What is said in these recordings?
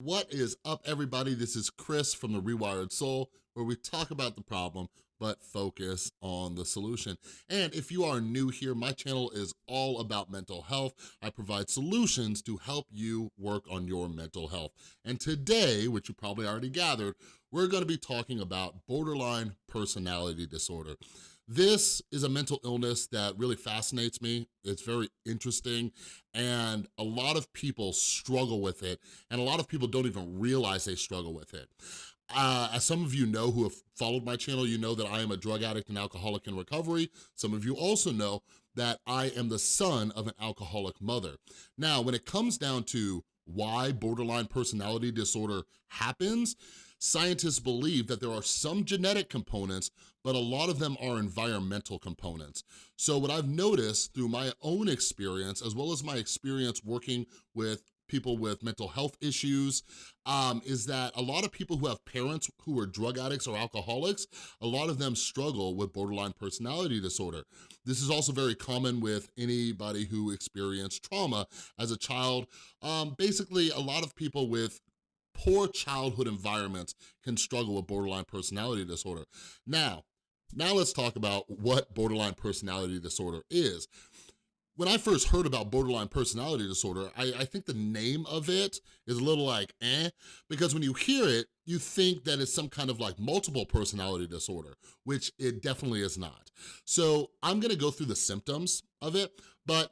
What is up, everybody? This is Chris from The Rewired Soul, where we talk about the problem, but focus on the solution. And if you are new here, my channel is all about mental health. I provide solutions to help you work on your mental health. And today, which you probably already gathered, we're gonna be talking about borderline personality disorder. This is a mental illness that really fascinates me. It's very interesting and a lot of people struggle with it and a lot of people don't even realize they struggle with it. Uh, as some of you know who have followed my channel, you know that I am a drug addict and alcoholic in recovery. Some of you also know that I am the son of an alcoholic mother. Now, when it comes down to why borderline personality disorder happens, scientists believe that there are some genetic components, but a lot of them are environmental components. So what I've noticed through my own experience, as well as my experience working with people with mental health issues, um, is that a lot of people who have parents who are drug addicts or alcoholics, a lot of them struggle with borderline personality disorder. This is also very common with anybody who experienced trauma as a child. Um, basically, a lot of people with poor childhood environments can struggle with borderline personality disorder. Now, now let's talk about what borderline personality disorder is. When I first heard about borderline personality disorder, I, I, think the name of it is a little like eh, because when you hear it, you think that it's some kind of like multiple personality disorder, which it definitely is not. So I'm gonna go through the symptoms of it, but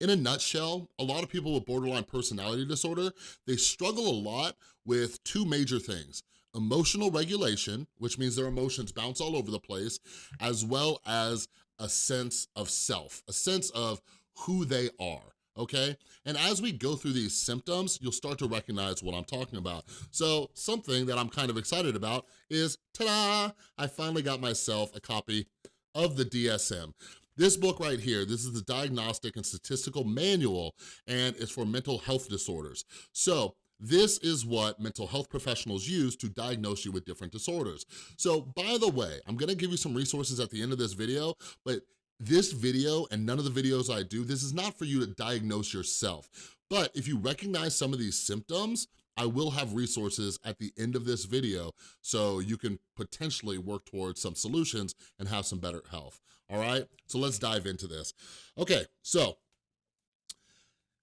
in a nutshell, a lot of people with borderline personality disorder, they struggle a lot with two major things. Emotional regulation, which means their emotions bounce all over the place, as well as a sense of self, a sense of who they are okay? And as we go through these symptoms, you'll start to recognize what I'm talking about. So something that I'm kind of excited about is, ta-da, I finally got myself a copy of the DSM. This book right here, this is the Diagnostic and Statistical Manual, and it's for mental health disorders. So this is what mental health professionals use to diagnose you with different disorders. So by the way, I'm gonna give you some resources at the end of this video, but this video and none of the videos I do, this is not for you to diagnose yourself. But if you recognize some of these symptoms, I will have resources at the end of this video so you can potentially work towards some solutions and have some better health all right? So let's dive into this. Okay, so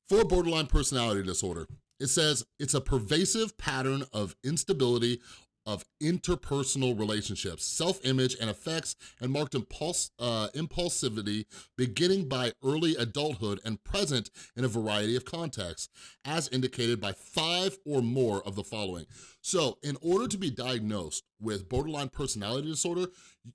for borderline personality disorder, it says it's a pervasive pattern of instability of interpersonal relationships, self-image and affects, and marked impulse, uh, impulsivity beginning by early adulthood and present in a variety of contexts, as indicated by five or more of the following. So in order to be diagnosed with borderline personality disorder,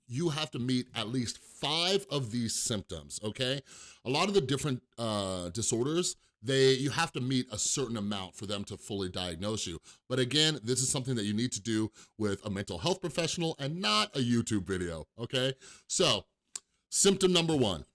you have to meet at least five of these symptoms, okay? A lot of the different uh, disorders, they you have to meet a certain amount for them to fully diagnose you. But again, this is something that you need to do with a mental health professional and not a YouTube video, okay? So, symptom number one,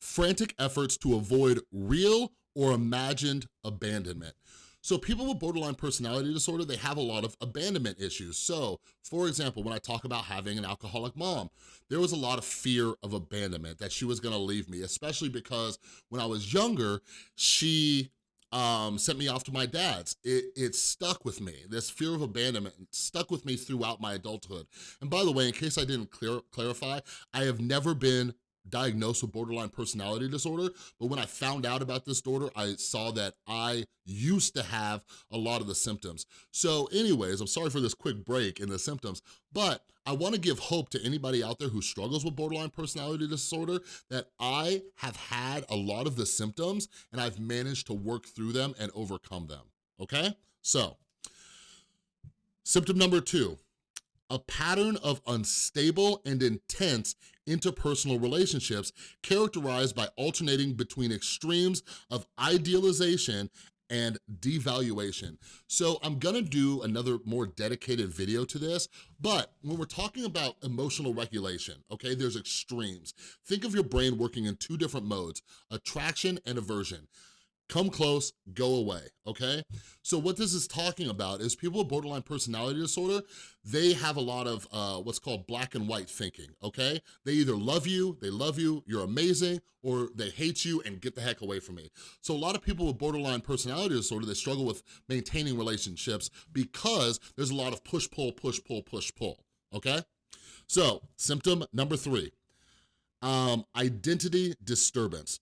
frantic efforts to avoid real or imagined abandonment. So people with borderline personality disorder, they have a lot of abandonment issues. So for example, when I talk about having an alcoholic mom, there was a lot of fear of abandonment, that she was gonna leave me, especially because when I was younger, she um, sent me off to my dad's. It, it stuck with me. This fear of abandonment stuck with me throughout my adulthood. And by the way, in case I didn't clear, clarify, I have never been diagnosed with borderline personality disorder, but when I found out about this disorder, I saw that I used to have a lot of the symptoms. So anyways, I'm sorry for this quick break in the symptoms, but I wanna give hope to anybody out there who struggles with borderline personality disorder that I have had a lot of the symptoms and I've managed to work through them and overcome them, okay? So, symptom number two, a pattern of unstable and intense interpersonal relationships characterized by alternating between extremes of idealization and devaluation. So I'm gonna do another more dedicated video to this, but when we're talking about emotional regulation, okay, there's extremes. Think of your brain working in two different modes, attraction and aversion. Come close, go away, okay? So what this is talking about is people with borderline personality disorder, they have a lot of uh, what's called black and white thinking, okay? They either love you, they love you, you're amazing, or they hate you and get the heck away from me. So a lot of people with borderline personality disorder, they struggle with maintaining relationships because there's a lot of push, pull, push, pull, push, pull, okay? So symptom number three, um, identity disturbance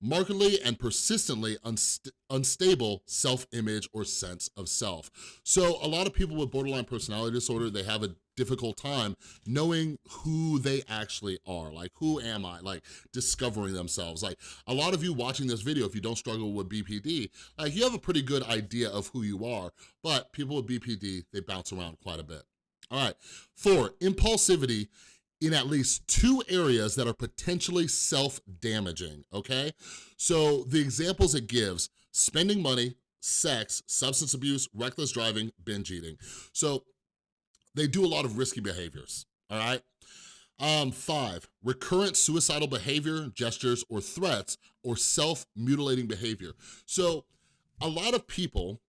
markedly and persistently unst unstable self-image or sense of self. So a lot of people with borderline personality disorder, they have a difficult time knowing who they actually are. Like, who am I? Like, discovering themselves. Like, a lot of you watching this video, if you don't struggle with BPD, like, you have a pretty good idea of who you are, but people with BPD, they bounce around quite a bit. All right, four, impulsivity in at least two areas that are potentially self-damaging, okay? So the examples it gives, spending money, sex, substance abuse, reckless driving, binge eating. So they do a lot of risky behaviors, all right? Um, five, recurrent suicidal behavior, gestures, or threats, or self-mutilating behavior. So a lot of people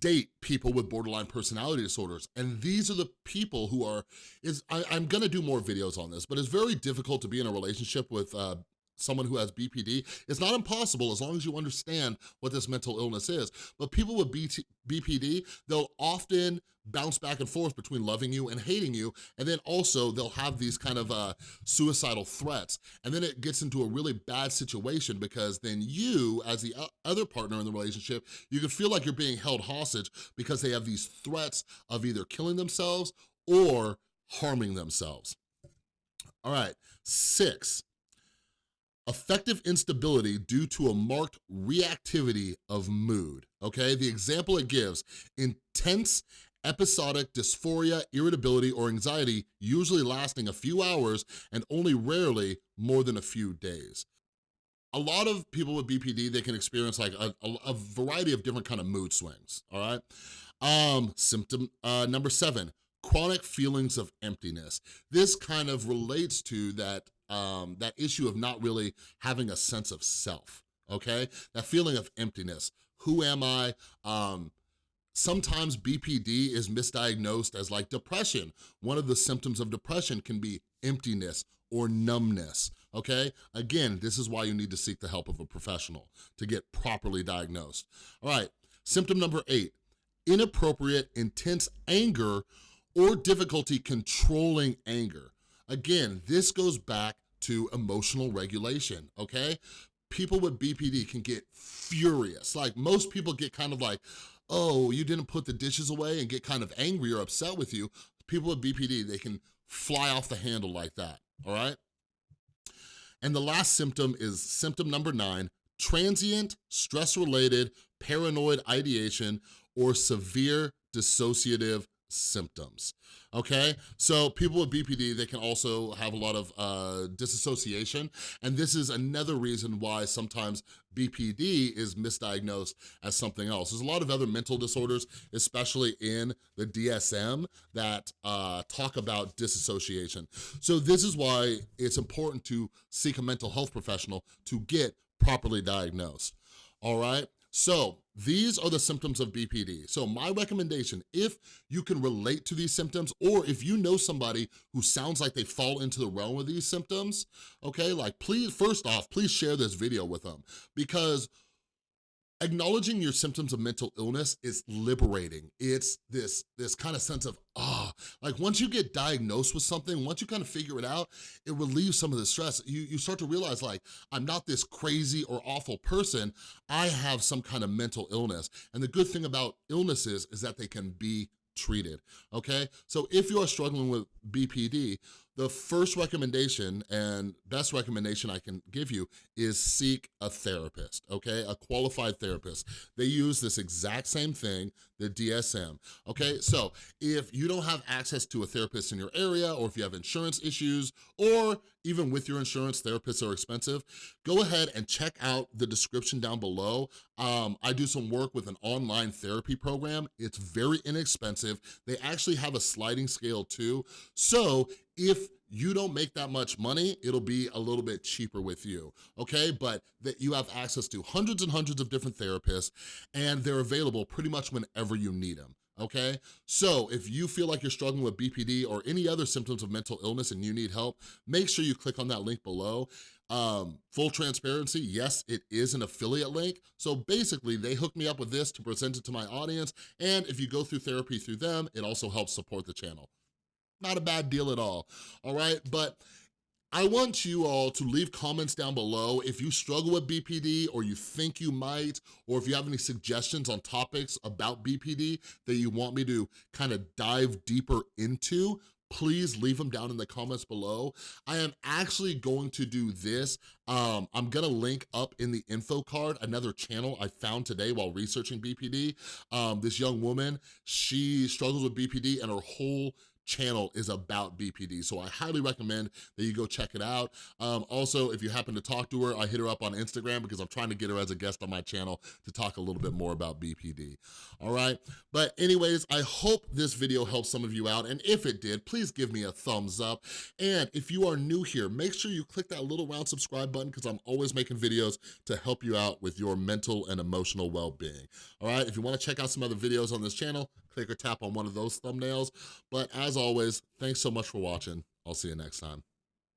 date people with borderline personality disorders. And these are the people who are, is I, am gonna do more videos on this, but it's very difficult to be in a relationship with uh, someone who has BPD. It's not impossible as long as you understand what this mental illness is. But people with BT, BPD, they'll often bounce back and forth between loving you and hating you, and then also they'll have these kind of uh, suicidal threats, and then it gets into a really bad situation because then you, as the other partner in the relationship, you can feel like you're being held hostage because they have these threats of either killing themselves or harming themselves. All right, six, Affective instability due to a marked reactivity of mood, okay? The example it gives, intense episodic dysphoria, irritability, or anxiety, usually lasting a few hours and only rarely more than a few days. A lot of people with BPD, they can experience like a, a, a variety of different kind of mood swings, all right? Um, symptom uh, number seven, chronic feelings of emptiness. This kind of relates to that um, that issue of not really having a sense of self, okay? That feeling of emptiness. Who am I? Um, sometimes BPD is misdiagnosed as like depression. One of the symptoms of depression can be emptiness or numbness, okay? Again, this is why you need to seek the help of a professional to get properly diagnosed. All right, symptom number eight, inappropriate, intense anger or difficulty controlling anger. Again, this goes back to emotional regulation, okay? People with BPD can get furious. Like most people get kind of like, oh, you didn't put the dishes away and get kind of angry or upset with you. People with BPD, they can fly off the handle like that, all right? And the last symptom is symptom number nine, transient, stress-related, paranoid ideation, or severe dissociative symptoms, okay? So people with BPD, they can also have a lot of uh, disassociation, and this is another reason why sometimes BPD is misdiagnosed as something else. There's a lot of other mental disorders, especially in the DSM, that uh, talk about disassociation. So this is why it's important to seek a mental health professional to get properly diagnosed, all right? So these are the symptoms of BPD. So my recommendation, if you can relate to these symptoms or if you know somebody who sounds like they fall into the realm of these symptoms, okay, like please, first off, please share this video with them because acknowledging your symptoms of mental illness is liberating. It's this, this kind of sense of, ah, like once you get diagnosed with something, once you kind of figure it out, it relieves some of the stress. You, you start to realize like, I'm not this crazy or awful person, I have some kind of mental illness. And the good thing about illnesses is that they can be treated, okay? So if you are struggling with BPD, the first recommendation and best recommendation I can give you is seek a therapist, okay? A qualified therapist. They use this exact same thing, the DSM, okay? So if you don't have access to a therapist in your area or if you have insurance issues or even with your insurance, therapists are expensive, go ahead and check out the description down below. Um, I do some work with an online therapy program. It's very inexpensive. They actually have a sliding scale too. So if you don't make that much money, it'll be a little bit cheaper with you, okay? But that you have access to hundreds and hundreds of different therapists and they're available pretty much whenever you need them okay? So if you feel like you're struggling with BPD or any other symptoms of mental illness and you need help, make sure you click on that link below. Um, full transparency, yes, it is an affiliate link. So basically they hooked me up with this to present it to my audience. And if you go through therapy through them, it also helps support the channel. Not a bad deal at all, all right? But I want you all to leave comments down below if you struggle with BPD or you think you might, or if you have any suggestions on topics about BPD that you want me to kind of dive deeper into, please leave them down in the comments below. I am actually going to do this. Um, I'm gonna link up in the info card another channel I found today while researching BPD. Um, this young woman, she struggles with BPD and her whole channel is about BPD. So I highly recommend that you go check it out. Um, also, if you happen to talk to her, I hit her up on Instagram because I'm trying to get her as a guest on my channel to talk a little bit more about BPD, all right? But anyways, I hope this video helped some of you out, and if it did, please give me a thumbs up. And if you are new here, make sure you click that little round subscribe button because I'm always making videos to help you out with your mental and emotional well-being, all right? If you wanna check out some other videos on this channel, click or tap on one of those thumbnails. But as always, thanks so much for watching. I'll see you next time.